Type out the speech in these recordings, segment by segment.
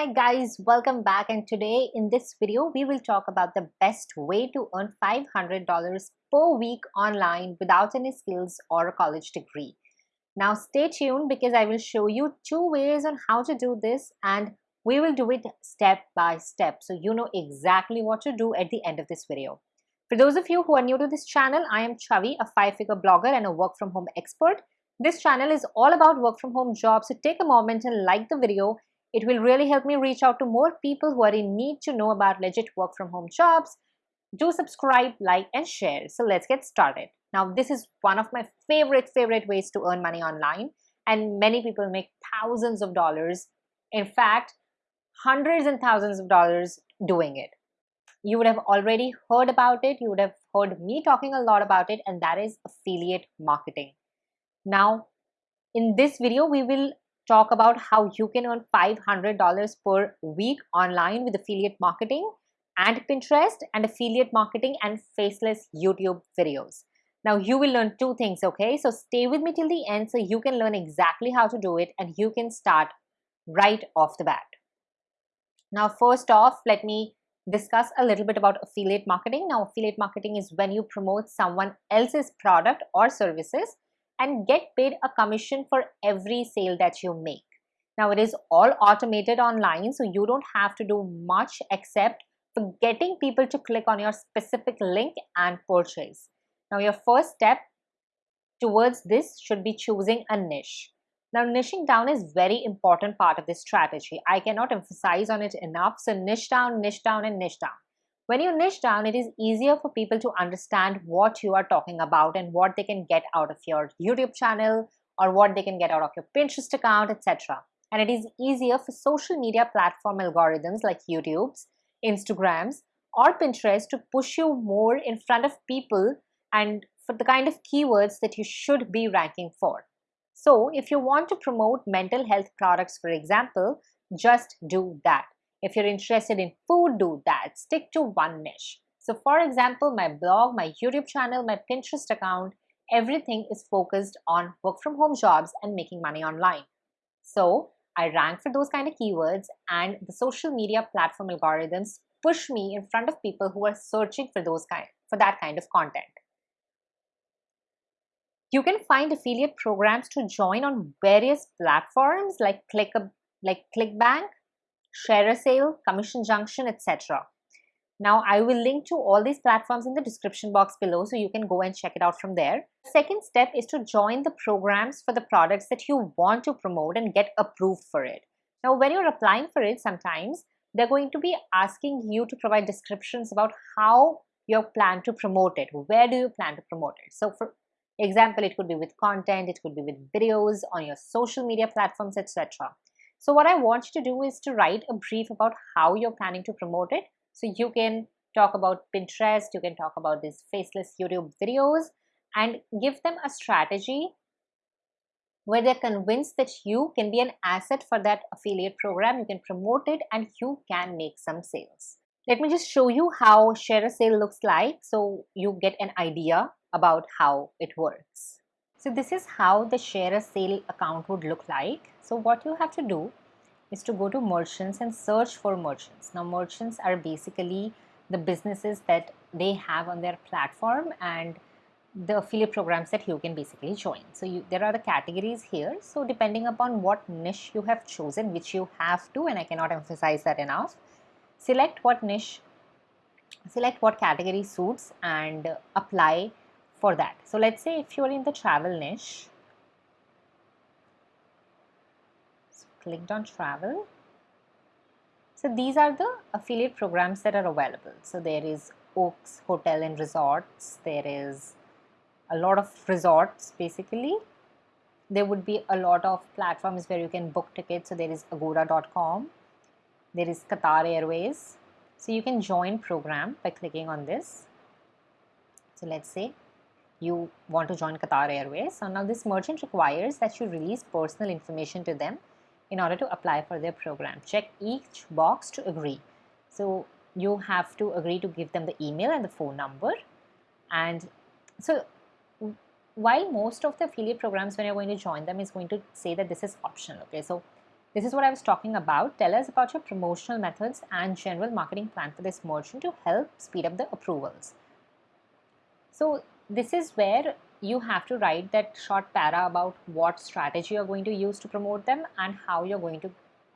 Hi guys, welcome back and today in this video we will talk about the best way to earn $500 per week online without any skills or a college degree. Now stay tuned because I will show you two ways on how to do this and we will do it step by step so you know exactly what to do at the end of this video. For those of you who are new to this channel, I am Chavi, a five-figure blogger and a work from home expert. This channel is all about work from home jobs so take a moment and like the video it will really help me reach out to more people who are in need to know about legit work from home jobs. Do subscribe, like, and share. So let's get started. Now, this is one of my favorite, favorite ways to earn money online. And many people make thousands of dollars. In fact, hundreds and thousands of dollars doing it. You would have already heard about it. You would have heard me talking a lot about it, and that is affiliate marketing. Now, in this video, we will talk about how you can earn $500 per week online with affiliate marketing and Pinterest and affiliate marketing and faceless YouTube videos. Now you will learn two things, okay? So stay with me till the end so you can learn exactly how to do it and you can start right off the bat. Now first off, let me discuss a little bit about affiliate marketing. Now affiliate marketing is when you promote someone else's product or services and get paid a commission for every sale that you make. Now it is all automated online so you don't have to do much except for getting people to click on your specific link and purchase. Now your first step towards this should be choosing a niche. Now niching down is very important part of this strategy. I cannot emphasize on it enough. So niche down, niche down and niche down. When you niche down, it is easier for people to understand what you are talking about and what they can get out of your YouTube channel or what they can get out of your Pinterest account, etc. And it is easier for social media platform algorithms like YouTube's, Instagrams, or Pinterest to push you more in front of people and for the kind of keywords that you should be ranking for. So if you want to promote mental health products, for example, just do that. If you're interested in food, do that. Stick to one niche. So for example, my blog, my YouTube channel, my Pinterest account, everything is focused on work from home jobs and making money online. So I rank for those kind of keywords and the social media platform algorithms push me in front of people who are searching for those kind for that kind of content. You can find affiliate programs to join on various platforms like Click like ClickBank, ShareASale, Commission Junction, etc. Now, I will link to all these platforms in the description box below so you can go and check it out from there. Second step is to join the programs for the products that you want to promote and get approved for it. Now, when you're applying for it, sometimes they're going to be asking you to provide descriptions about how you plan to promote it. Where do you plan to promote it? So, for example, it could be with content, it could be with videos on your social media platforms, etc. So what I want you to do is to write a brief about how you're planning to promote it. So you can talk about Pinterest, you can talk about these faceless YouTube videos and give them a strategy where they're convinced that you can be an asset for that affiliate program. You can promote it and you can make some sales. Let me just show you how ShareASale looks like so you get an idea about how it works. So this is how the ShareASale account would look like. So what you have to do is to go to merchants and search for merchants. Now merchants are basically the businesses that they have on their platform and the affiliate programs that you can basically join. So you, there are the categories here. So depending upon what niche you have chosen, which you have to, and I cannot emphasize that enough, select what niche, select what category suits and apply for that. So let's say if you're in the travel niche, so clicked on travel. So these are the affiliate programs that are available. So there is Oaks Hotel and Resorts. There is a lot of resorts basically. There would be a lot of platforms where you can book tickets. So there is agoda.com. There is Qatar Airways. So you can join program by clicking on this. So let's say you want to join Qatar Airways. So now this merchant requires that you release personal information to them in order to apply for their program. Check each box to agree. So you have to agree to give them the email and the phone number. And so while most of the affiliate programs when you're going to join them is going to say that this is optional. Okay, so This is what I was talking about. Tell us about your promotional methods and general marketing plan for this merchant to help speed up the approvals. So this is where you have to write that short para about what strategy you're going to use to promote them and how you're going to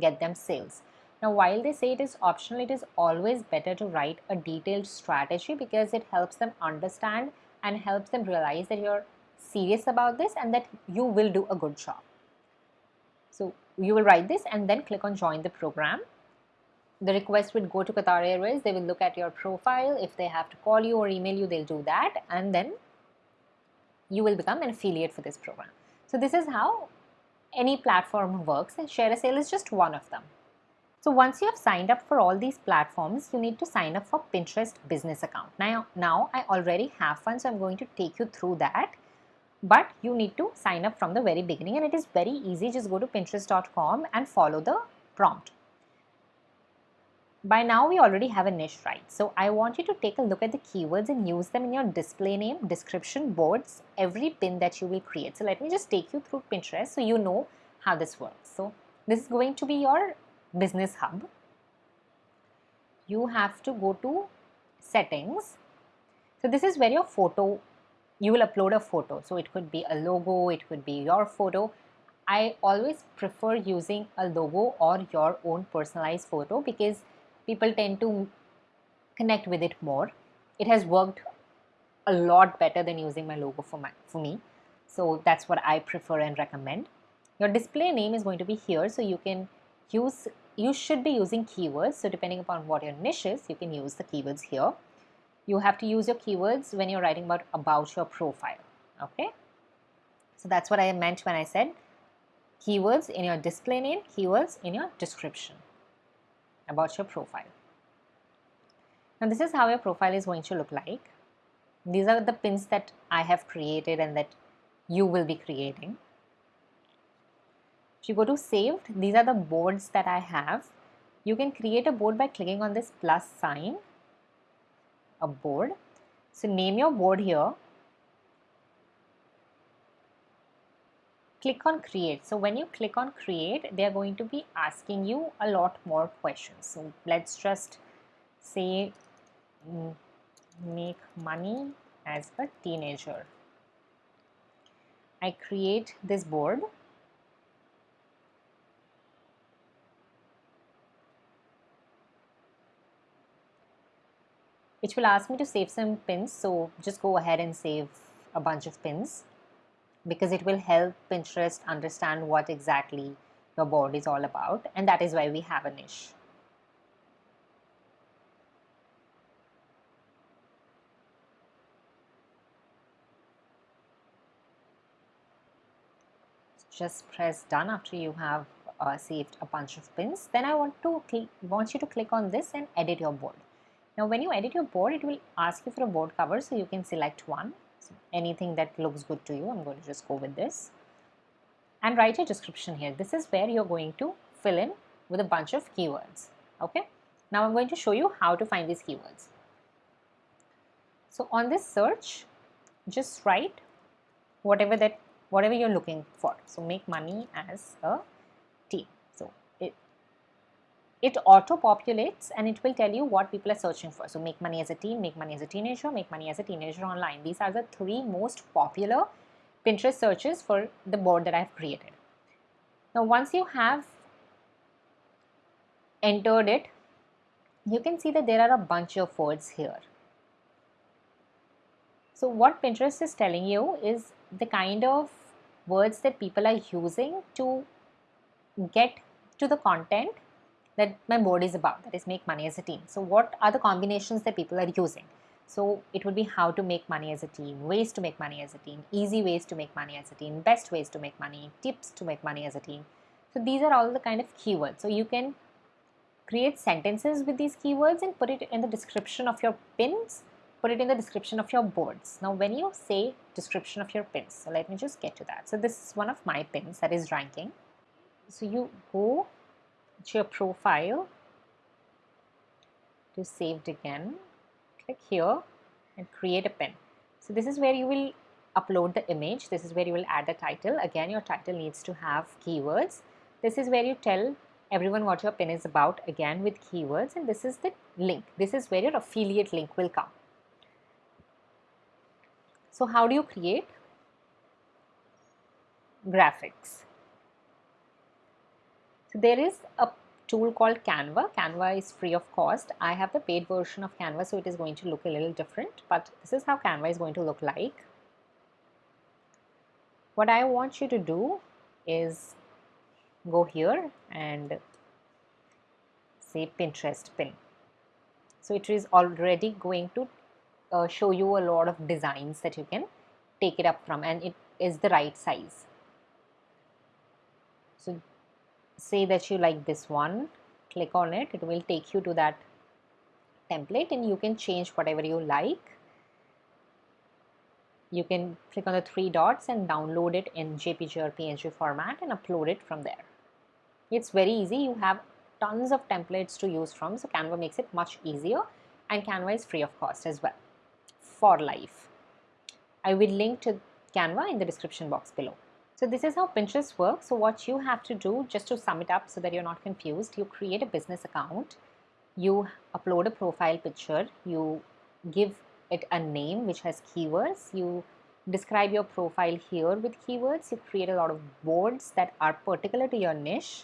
get them sales. Now, while they say it is optional, it is always better to write a detailed strategy because it helps them understand and helps them realize that you're serious about this and that you will do a good job. So, you will write this and then click on join the program. The request would go to Qatar Airways. They will look at your profile. If they have to call you or email you, they'll do that. And then you will become an affiliate for this program. So this is how any platform works and ShareASale is just one of them. So once you have signed up for all these platforms, you need to sign up for Pinterest business account. Now, now I already have one, so I'm going to take you through that. But you need to sign up from the very beginning and it is very easy. Just go to pinterest.com and follow the prompt. By now we already have a niche right. So I want you to take a look at the keywords and use them in your display name, description, boards, every pin that you will create. So let me just take you through Pinterest so you know how this works. So this is going to be your business hub. You have to go to settings. So this is where your photo, you will upload a photo. So it could be a logo, it could be your photo. I always prefer using a logo or your own personalized photo because people tend to connect with it more. It has worked a lot better than using my logo for, my, for me. So that's what I prefer and recommend. Your display name is going to be here so you can use, you should be using keywords. So depending upon what your niche is, you can use the keywords here. You have to use your keywords when you're writing about, about your profile. Okay. So that's what I meant when I said keywords in your display name, keywords in your description about your profile. Now this is how your profile is going to look like. These are the pins that I have created and that you will be creating. If you go to saved, these are the boards that I have. You can create a board by clicking on this plus sign, a board. So name your board here click on create. So when you click on create, they are going to be asking you a lot more questions. So let's just say mm, make money as a teenager. I create this board. Which will ask me to save some pins. So just go ahead and save a bunch of pins because it will help Pinterest understand what exactly your board is all about and that is why we have a niche. Just press done after you have uh, saved a bunch of pins. Then I want to want you to click on this and edit your board. Now when you edit your board, it will ask you for a board cover so you can select one anything that looks good to you. I'm going to just go with this and write a description here. This is where you're going to fill in with a bunch of keywords. Okay. Now I'm going to show you how to find these keywords. So on this search, just write whatever that whatever you're looking for. So make money as a it auto populates and it will tell you what people are searching for. So make money as a teen, make money as a teenager, make money as a teenager online. These are the three most popular Pinterest searches for the board that I've created. Now once you have entered it, you can see that there are a bunch of words here. So what Pinterest is telling you is the kind of words that people are using to get to the content that my board is about, that is make money as a team. So what are the combinations that people are using? So it would be how to make money as a team, ways to make money as a team, easy ways to make money as a team, best ways to make money, tips to make money as a team. So these are all the kind of keywords. So you can create sentences with these keywords and put it in the description of your pins, put it in the description of your boards. Now when you say description of your pins, so let me just get to that. So this is one of my pins that is ranking. So you go your profile. To saved again. Click here and create a pin. So this is where you will upload the image. This is where you will add the title. Again your title needs to have keywords. This is where you tell everyone what your pin is about again with keywords. And this is the link. This is where your affiliate link will come. So how do you create graphics? There is a tool called Canva. Canva is free of cost. I have the paid version of Canva so it is going to look a little different but this is how Canva is going to look like. What I want you to do is go here and say Pinterest pin. So it is already going to uh, show you a lot of designs that you can take it up from and it is the right size. So say that you like this one, click on it, it will take you to that template and you can change whatever you like. You can click on the three dots and download it in JPG or PNG format and upload it from there. It's very easy. You have tons of templates to use from. So Canva makes it much easier and Canva is free of cost as well for life. I will link to Canva in the description box below. So this is how Pinterest works. So what you have to do just to sum it up so that you're not confused, you create a business account, you upload a profile picture, you give it a name which has keywords, you describe your profile here with keywords, you create a lot of boards that are particular to your niche,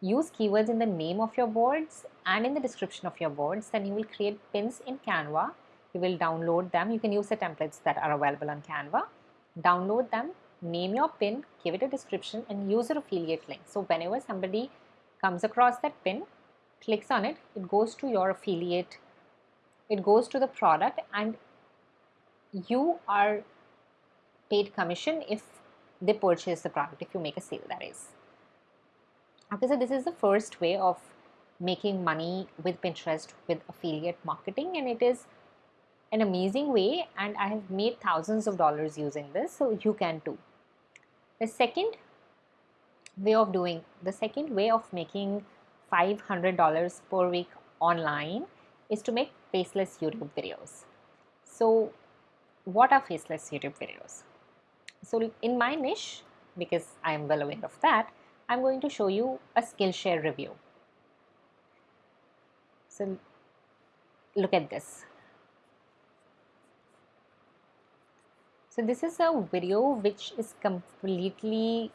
use keywords in the name of your boards and in the description of your boards, then you will create pins in Canva. You will download them. You can use the templates that are available on Canva. Download them, name your pin, give it a description and use your affiliate link. So whenever somebody comes across that pin, clicks on it, it goes to your affiliate, it goes to the product and you are paid commission if they purchase the product, if you make a sale that is. Okay, so this is the first way of making money with Pinterest with affiliate marketing and it is an amazing way and I have made thousands of dollars using this so you can too. The second way of doing, the second way of making $500 per week online is to make faceless YouTube videos. So what are faceless YouTube videos? So in my niche, because I am well aware of that, I'm going to show you a Skillshare review. So look at this. So this is a video which is completely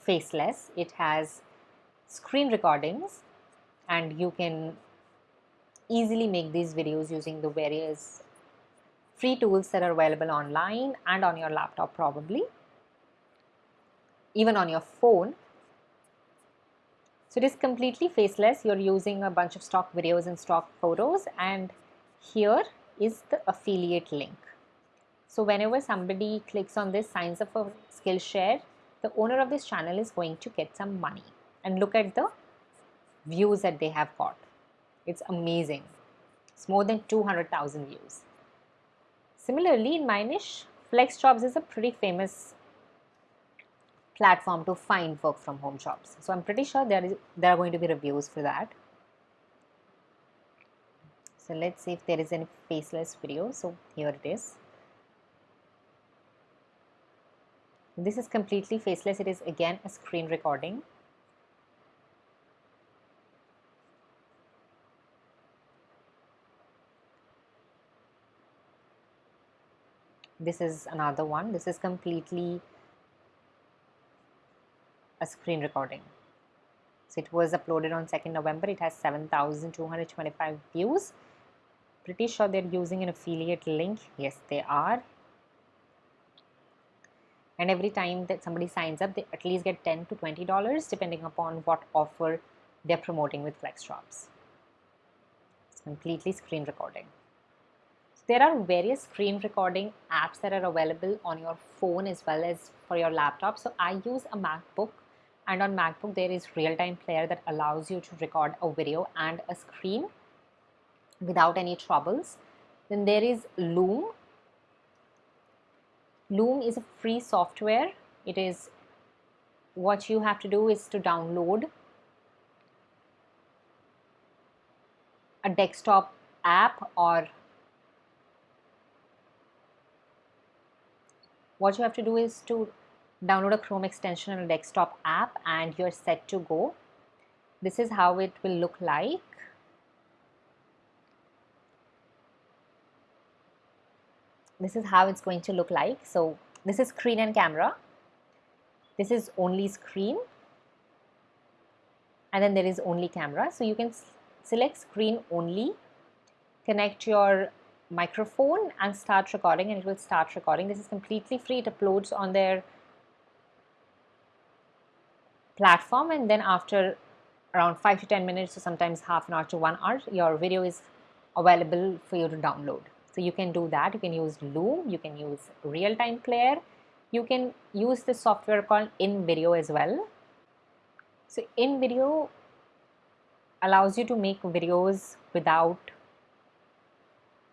faceless. It has screen recordings and you can easily make these videos using the various free tools that are available online and on your laptop probably, even on your phone. So it is completely faceless. You're using a bunch of stock videos and stock photos and here is the affiliate link. So whenever somebody clicks on this, signs up for Skillshare, the owner of this channel is going to get some money. And look at the views that they have got. It's amazing. It's more than 200,000 views. Similarly, in my niche, FlexJobs is a pretty famous platform to find work from home jobs. So I'm pretty sure there is there are going to be reviews for that. So let's see if there is any faceless video. So here it is. This is completely faceless. It is again a screen recording. This is another one. This is completely a screen recording. So it was uploaded on 2nd November. It has 7,225 views pretty sure they're using an affiliate link. Yes they are. And every time that somebody signs up they at least get 10 to 20 dollars depending upon what offer they're promoting with FlexJobs it's completely screen recording. So there are various screen recording apps that are available on your phone as well as for your laptop. So i use a macbook and on macbook there is real-time player that allows you to record a video and a screen without any troubles. Then there is Loom. Loom is a free software. It is what you have to do is to download a desktop app or what you have to do is to download a Chrome extension on a desktop app and you're set to go. This is how it will look like. This is how it's going to look like. So this is screen and camera. This is only screen and then there is only camera. So you can select screen only, connect your microphone and start recording and it will start recording. This is completely free. It uploads on their platform and then after around 5 to 10 minutes or sometimes half an hour to 1 hour your video is available for you to download. So you can do that. You can use Loom, you can use real-time player, you can use the software called InVideo as well. So InVideo allows you to make videos without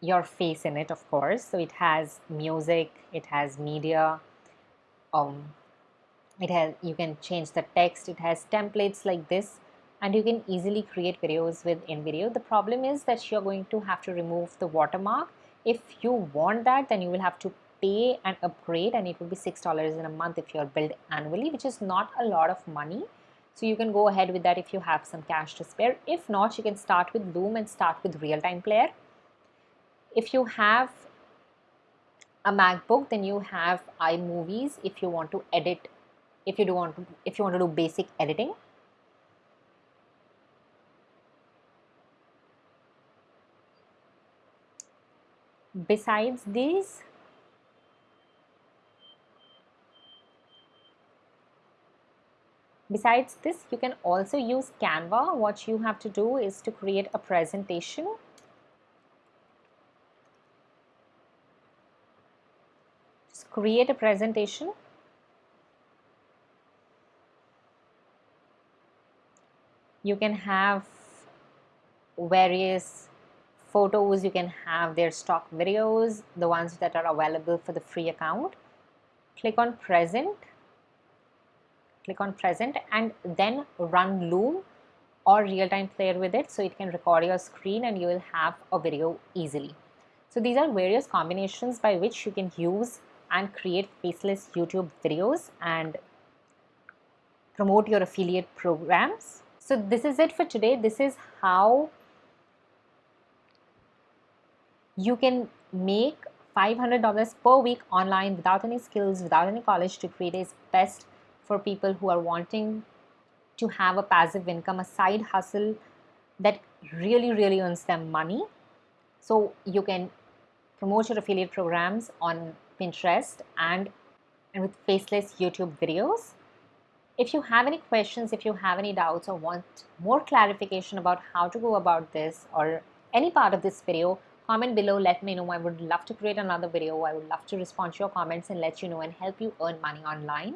your face in it of course so it has music it has media um it has you can change the text it has templates like this and you can easily create videos with InVideo. The problem is that you're going to have to remove the watermark. If you want that, then you will have to pay and upgrade and it will be $6 in a month if you're billed annually, which is not a lot of money. So you can go ahead with that if you have some cash to spare. If not, you can start with Loom and start with real-time player if you have a macbook then you have imovies if you want to edit if you do want to if you want to do basic editing besides these besides this you can also use canva. What you have to do is to create a presentation. Just create a presentation. You can have various photos you can have their stock videos the ones that are available for the free account click on present click on present and then run loom or real-time player with it so it can record your screen and you will have a video easily so these are various combinations by which you can use and create faceless YouTube videos and promote your affiliate programs. So this is it for today. This is how you can make $500 per week online without any skills, without any college degree. It is best for people who are wanting to have a passive income, a side hustle that really, really earns them money. So you can promote your affiliate programs on Pinterest and, and with faceless YouTube videos. If you have any questions, if you have any doubts or want more clarification about how to go about this or any part of this video, comment below, let me know. I would love to create another video. I would love to respond to your comments and let you know and help you earn money online.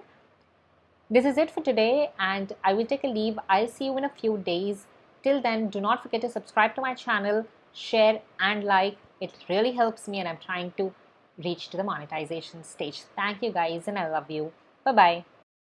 This is it for today and I will take a leave. I'll see you in a few days. Till then, do not forget to subscribe to my channel, share and like. It really helps me and I'm trying to reach to the monetization stage. Thank you guys and I love you. Bye bye.